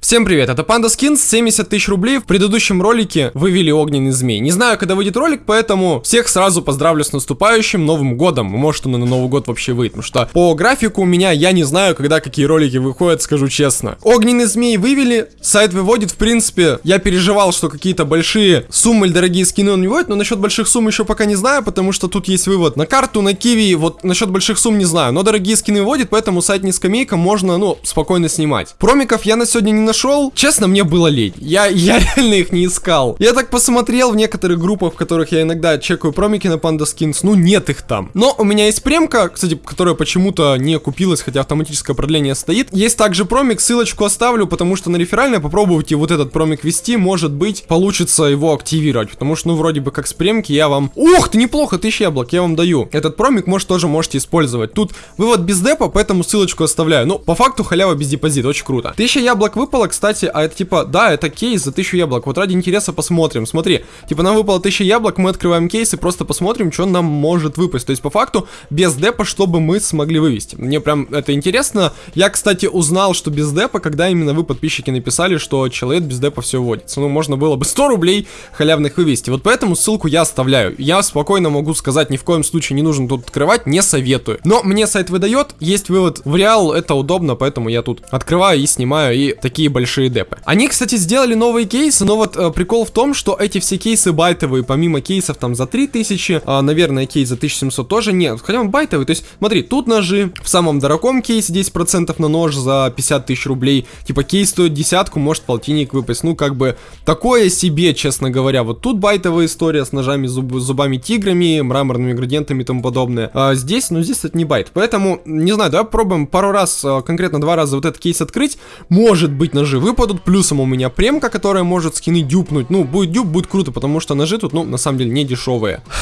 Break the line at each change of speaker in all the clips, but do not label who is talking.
Всем привет, это Panda Skins, 70 тысяч рублей. В предыдущем ролике вывели огненный змей. Не знаю, когда выйдет ролик, поэтому всех сразу поздравлю с наступающим Новым Годом. Может, он и на Новый Год вообще выйдет, потому что по графику у меня я не знаю, когда какие ролики выходят, скажу честно. Огненный змей вывели, сайт выводит, в принципе, я переживал, что какие-то большие суммы или дорогие скины он не выводит, но насчет больших сумм еще пока не знаю, потому что тут есть вывод на карту, на киви, вот насчет больших сумм не знаю, но дорогие скины выводит, поэтому сайт не скамейка, можно, ну, спокойно снимать. Промиков я на сегодня не нашел. Честно, мне было лень. Я, я реально их не искал. Я так посмотрел в некоторых группах, в которых я иногда чекаю промики на Panda Skins. Ну, нет их там. Но у меня есть премка, кстати, которая почему-то не купилась, хотя автоматическое продление стоит. Есть также промик, ссылочку оставлю, потому что на реферальное попробуйте вот этот промик ввести. Может быть, получится его активировать. Потому что, ну, вроде бы как с премки я вам... Ух ты, неплохо, тысяча яблок, я вам даю. Этот промик, может, тоже можете использовать. Тут вывод без депа, поэтому ссылочку оставляю. Ну, по факту халява без депозита, очень круто. Тысяча яблок выпало, кстати, а это типа, да, это кейс за 1000 яблок. Вот ради интереса посмотрим. Смотри, типа нам выпало 1000 яблок, мы открываем кейс и просто посмотрим, что нам может выпасть. То есть, по факту, без депа, чтобы мы смогли вывести. Мне прям это интересно. Я, кстати, узнал, что без депа, когда именно вы, подписчики, написали, что человек без депа все вводится. Ну, можно было бы 100 рублей халявных вывести. Вот поэтому ссылку я оставляю. Я спокойно могу сказать, ни в коем случае не нужно тут открывать, не советую. Но мне сайт выдает, есть вывод в реал, это удобно, поэтому я тут открываю и снимаю и такие большие депы. Они, кстати, сделали новые кейсы, но вот э, прикол в том, что эти все кейсы байтовые, помимо кейсов там за 3000, э, наверное, кейс за 1700 тоже нет, хотя он байтовый, то есть, смотри, тут ножи, в самом дорогом кейсе 10% на нож за 50 тысяч рублей, типа кейс стоит десятку, может полтинник выпасть, ну, как бы, такое себе, честно говоря, вот тут байтовая история с ножами, зуб, зубами тиграми, мраморными градиентами и тому подобное, а здесь, ну, здесь это не байт, поэтому, не знаю, давай попробуем пару раз, э, конкретно два раза вот этот кейс открыть, может быть, ножи выпадут, плюсом у меня премка, которая может скины дюпнуть. Ну, будет дюп, будет круто, потому что ножи тут, ну, на самом деле, не дешевые.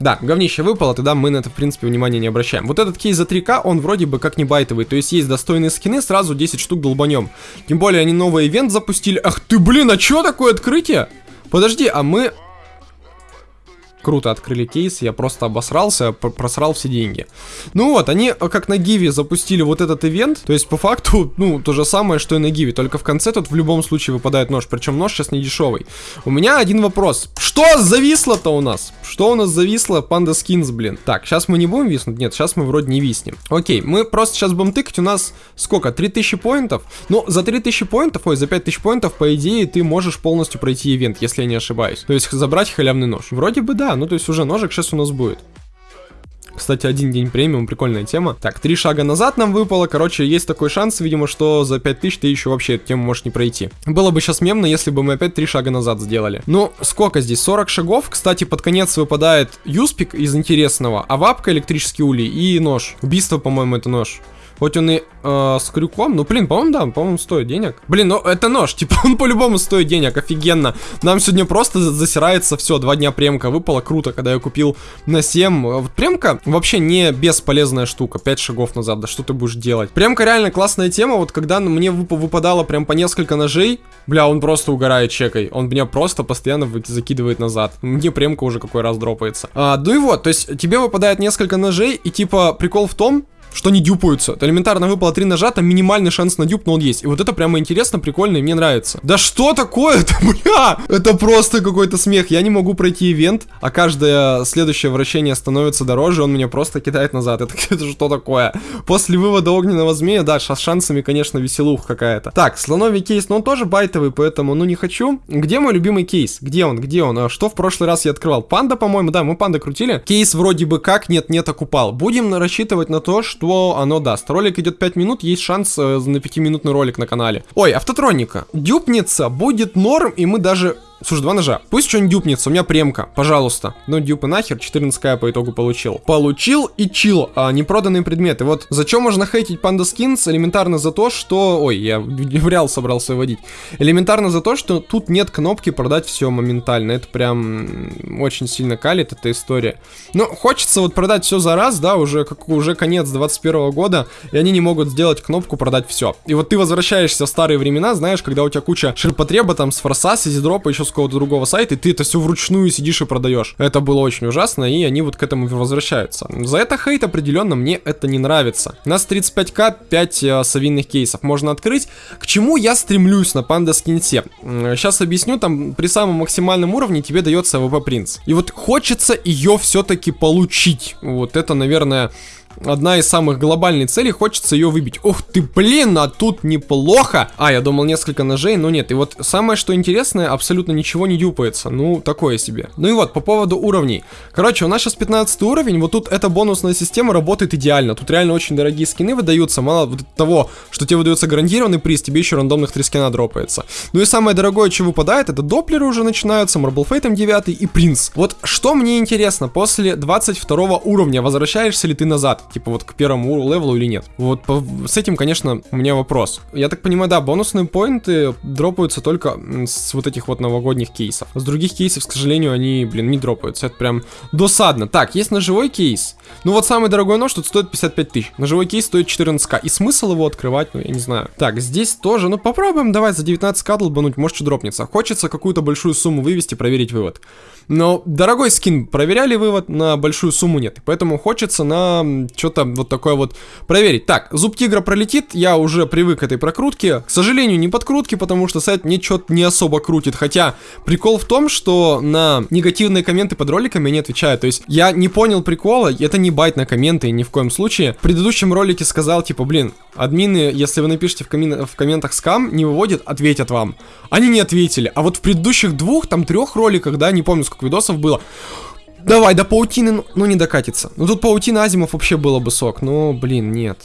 Да, говнище выпало, тогда мы на это, в принципе, внимания не обращаем. Вот этот кейс за 3к, он вроде бы как не байтовый, то есть есть достойные скины, сразу 10 штук долбанем. Тем более они новый ивент запустили. Ах ты, блин, а чё такое открытие? Подожди, а мы круто открыли кейс, я просто обосрался, просрал все деньги. Ну вот, они э, как на Гиве запустили вот этот ивент, то есть по факту, ну, то же самое, что и на Гиве, только в конце тут в любом случае выпадает нож, причем нож сейчас не дешевый. У меня один вопрос. Что зависло-то у нас? Что у нас зависло? Панда скинс, блин. Так, сейчас мы не будем виснуть? Нет, сейчас мы вроде не виснем. Окей, мы просто сейчас будем тыкать, у нас сколько? 3000 поинтов? Ну, за 3000 поинтов, ой, за 5000 поинтов, по идее, ты можешь полностью пройти ивент, если я не ошибаюсь. То есть забрать халявный нож. Вроде бы да, ну то есть уже ножик сейчас у нас будет. Кстати, один день премиум, прикольная тема. Так, три шага назад нам выпало. Короче, есть такой шанс, видимо, что за 5000 ты еще вообще эту тему можешь не пройти. Было бы сейчас мемно, если бы мы опять три шага назад сделали. Ну, сколько здесь? 40 шагов. Кстати, под конец выпадает юспик из интересного, а вапка, электрический улей и нож. Убийство, по-моему, это нож. Хоть он и э, с крюком, ну, блин, по-моему, да, по-моему, стоит денег. Блин, ну, это нож, типа, он по-любому стоит денег, офигенно. Нам сегодня просто засирается все, два дня премка выпала, круто, когда я купил на 7. Вот премка вообще не бесполезная штука, 5 шагов назад, да что ты будешь делать? Премка реально классная тема, вот когда мне вып выпадало прям по несколько ножей, бля, он просто угорает чекой, он меня просто постоянно закидывает назад. Мне премка уже какой раз дропается. А, ну и вот, то есть тебе выпадает несколько ножей, и типа прикол в том, что не дюпаются. Это элементарно выпало 3 ножа, там минимальный шанс на дюп, но он есть. И вот это прямо интересно, прикольно, и мне нравится. Да что такое-то, бля? Это просто какой-то смех. Я не могу пройти ивент, а каждое следующее вращение становится дороже, он меня просто кидает назад. Это, это что такое? После вывода огненного змея, да, с шансами, конечно, веселуха какая-то. Так, слоновий кейс, но он тоже байтовый, поэтому, ну, не хочу. Где мой любимый кейс? Где он? Где он? А что в прошлый раз я открывал? Панда, по-моему, да, мы панда крутили. Кейс вроде бы как нет-нет окупал. Будем рассчитывать на то, что что оно даст. Ролик идет 5 минут, есть шанс э, на 5-минутный ролик на канале. Ой, автотроника. Дюпнется, будет норм, и мы даже Слушай, два ножа. Пусть что-нибудь дюпнется, у меня премка, пожалуйста. Ну, дюпы нахер, 14к по итогу получил. Получил и чил, а, непроданные предметы. Вот зачем можно хейтить Panda Skins? Элементарно за то, что... Ой, я в реал собрался вводить. Элементарно за то, что тут нет кнопки продать все моментально. Это прям очень сильно калит эта история. Но хочется вот продать все за раз, да, уже, как, уже конец 21 года, и они не могут сделать кнопку продать все. И вот ты возвращаешься в старые времена, знаешь, когда у тебя куча ширпотреба там с форса, с изидропа, еще с какого-то другого сайта, и ты это все вручную сидишь и продаешь. Это было очень ужасно, и они вот к этому возвращаются. За это хейт определенно мне это не нравится. У нас 35к, 5 э, совинных кейсов можно открыть. К чему я стремлюсь на Panda Skin те? Сейчас объясню, там при самом максимальном уровне тебе дается AWP Prince. И вот хочется ее все-таки получить. Вот это, наверное одна из самых глобальных целей, хочется ее выбить. Ух ты, блин, а тут неплохо. А, я думал несколько ножей, но нет. И вот самое, что интересное, абсолютно ничего не дюпается. Ну, такое себе. Ну и вот, по поводу уровней. Короче, у нас сейчас 15 уровень, вот тут эта бонусная система работает идеально. Тут реально очень дорогие скины выдаются, мало того, что тебе выдается гарантированный приз, тебе еще рандомных 3 скина дропается. Ну и самое дорогое, что выпадает, это доплеры уже начинаются, Marble Fate 9 и принц. Вот что мне интересно, после 22 уровня возвращаешься ли ты назад? Типа вот к первому левелу или нет. Вот по, с этим, конечно, у меня вопрос. Я так понимаю, да, бонусные поинты дропаются только с вот этих вот новогодних кейсов. С других кейсов, к сожалению, они, блин, не дропаются. Это прям досадно. Так, есть ножевой кейс. Ну вот самый дорогой нож тут стоит 55 тысяч. Ножевой кейс стоит 14к. И смысл его открывать, ну я не знаю. Так, здесь тоже, ну попробуем давай за 19к долбануть, может что дропнется. Хочется какую-то большую сумму вывести, проверить вывод. Но дорогой скин проверяли вывод, на большую сумму нет. Поэтому хочется на что-то вот такое вот проверить. Так, зуб тигра пролетит, я уже привык к этой прокрутке. К сожалению, не подкрутки, потому что сайт мне что-то не особо крутит. Хотя прикол в том, что на негативные комменты под роликами не отвечаю. То есть я не понял прикола, это не байт на комменты ни в коем случае. В предыдущем ролике сказал, типа, блин, админы, если вы напишите в, коммен в комментах скам, не выводят, ответят вам. Они не ответили. А вот в предыдущих двух, там трех роликах, да, не помню сколько видосов было, Давай, до паутины, ну, ну не докатится. Ну тут паутина Азимов вообще было бы сок, но, блин, нет.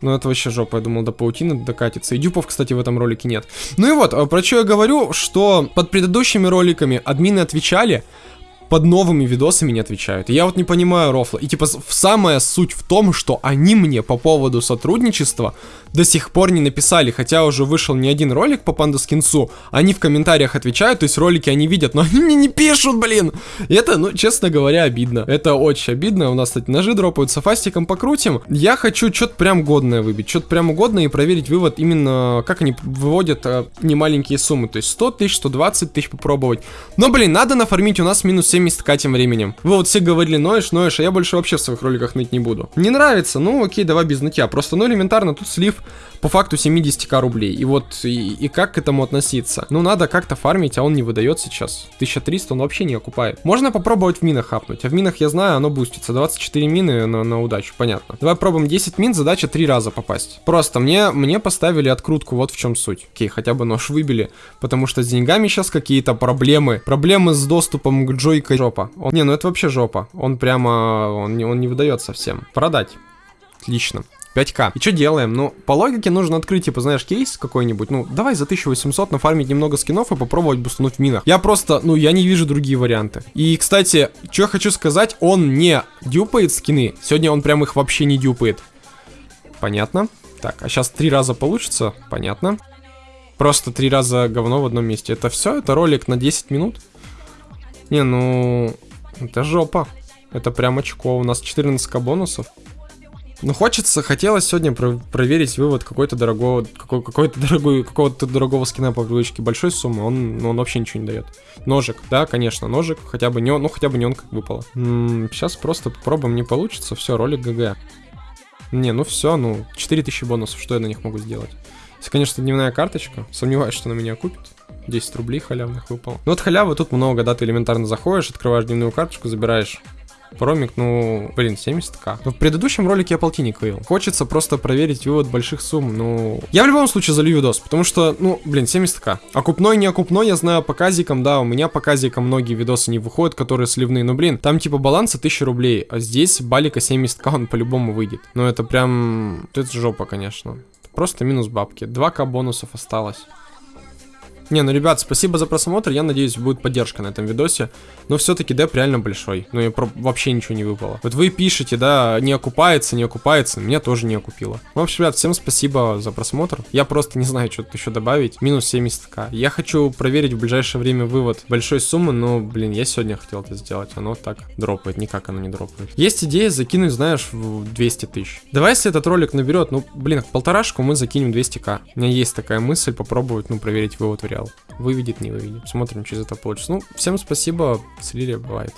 Ну это вообще жопа, я думал до паутины докатится. И дюпов, кстати, в этом ролике нет. Ну и вот, а про что я говорю, что под предыдущими роликами админы отвечали, под новыми видосами не отвечают. И я вот не понимаю рофла. И типа самая суть в том, что они мне по поводу сотрудничества до сих пор не написали, хотя уже вышел не один ролик по Панда Скинсу, они в комментариях отвечают, то есть ролики они видят, но они мне не пишут, блин. И это, ну, честно говоря, обидно. Это очень обидно. У нас, кстати, ножи дропаются, фастиком покрутим. Я хочу что-то прям годное выбить, что-то прям годное и проверить вывод именно, как они выводят а, немаленькие суммы, то есть 100 тысяч, 120 тысяч попробовать. Но, блин, надо нафармить, у нас минус 70к тем временем. Вы вот все говорили, ноешь, ноешь, а я больше вообще в своих роликах ныть не буду. Не нравится? Ну, окей, давай без нытья. Просто, ну, элементарно, тут слив по факту 70к рублей. И вот, и, и как к этому относиться? Ну, надо как-то фармить, а он не выдает сейчас. 1300 он вообще не окупает. Можно попробовать в минах хапнуть. А в минах, я знаю, оно бустится. 24 мины на, на удачу, понятно. Давай пробуем 10 мин, задача 3 раза попасть. Просто мне, мне поставили открутку, вот в чем суть. Окей, хотя бы нож выбили, потому что с деньгами сейчас какие-то проблемы. Проблемы с доступом к джойкой жопа. Он, не, ну это вообще жопа. Он прямо, он, он не выдает совсем. Продать. Отлично. 5к. И что делаем? Ну, по логике нужно открыть, типа, знаешь, кейс какой-нибудь. Ну, давай за 1800 нафармить немного скинов и попробовать бустануть в минах. Я просто, ну, я не вижу другие варианты. И, кстати, что я хочу сказать, он не дюпает скины. Сегодня он прям их вообще не дюпает. Понятно. Так, а сейчас три раза получится? Понятно. Просто три раза говно в одном месте. Это все? Это ролик на 10 минут? Не, ну... Это жопа. Это прям очко. У нас 14к бонусов. Ну, хочется, хотелось сегодня про проверить вывод какой-то дорогого, какой, какой-то дорогой, какого-то дорогого скина по привычке большой суммы, он, он вообще ничего не дает. Ножик, да, конечно, ножик, хотя бы не он, ну, хотя бы не он как выпало. М -м, сейчас просто попробуем, не получится, все, ролик ГГ. Не, ну все, ну, 4000 бонусов, что я на них могу сделать? Если, конечно, дневная карточка, сомневаюсь, что на меня купит. 10 рублей халявных выпало. Ну, вот халявы тут много, да, ты элементарно заходишь, открываешь дневную карточку, забираешь Промик, ну, блин, 70к. Но в предыдущем ролике я полтинник вывел. Хочется просто проверить вывод больших сумм, ну... Я в любом случае залью видос, потому что, ну, блин, 70к. Окупной, не окупной, я знаю по казикам, да, у меня по казикам многие видосы не выходят, которые сливные, но, блин, там типа баланса 1000 рублей, а здесь балика 70к, он по-любому выйдет. Ну, это прям... Это жопа, конечно. Просто минус бабки. 2к бонусов осталось. Не, ну, ребят, спасибо за просмотр. Я надеюсь, будет поддержка на этом видосе. Но все-таки деп реально большой. Ну, и про... вообще ничего не выпало. Вот вы пишете, да, не окупается, не окупается. Меня тоже не окупило. В общем, ребят, всем спасибо за просмотр. Я просто не знаю, что тут еще добавить. Минус 70к. Я хочу проверить в ближайшее время вывод большой суммы, но, блин, я сегодня хотел это сделать. Оно так дропает. Никак оно не дропает. Есть идея закинуть, знаешь, в 200 тысяч. Давай, если этот ролик наберет, ну, блин, полторашку мы закинем 200к. У меня есть такая мысль попробовать, ну, проверить вывод в реал. Материал. Выведет, не выведет. Смотрим, что из этого получится. Ну, всем спасибо. С Лилией бывает.